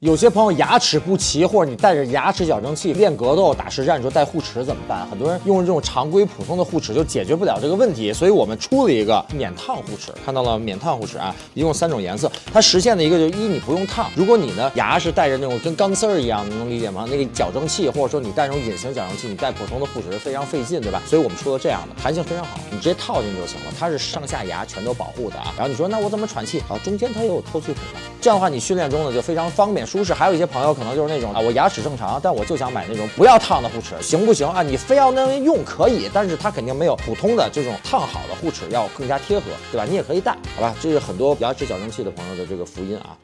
有些朋友牙齿不齐，或者你带着牙齿矫正器练格斗、打实战的时候带护齿怎么办？很多人用这种常规普通的护齿就解决不了这个问题，所以我们出了一个免烫护齿，看到了免烫护齿啊，一共三种颜色，它实现的一个就是一你不用烫，如果你呢牙是带着那种跟钢丝儿一样，能理解吗？那个矫正器或者说你带那种隐形矫正器，你带普通的护齿是非常费劲，对吧？所以我们出了这样的，弹性非常好，你直接套进去就行了，它是上下牙全都保护的啊。然后你说那我怎么喘气？好，中间它也有透气孔的，这样的话你训练中呢就非常方便舒适。还有一些朋友。可能就是那种啊，我牙齿正常，但我就想买那种不要烫的护齿，行不行啊？你非要那样用可以，但是它肯定没有普通的这种烫好的护齿要更加贴合，对吧？你也可以戴，好吧？这是很多牙齿矫正器的朋友的这个福音啊。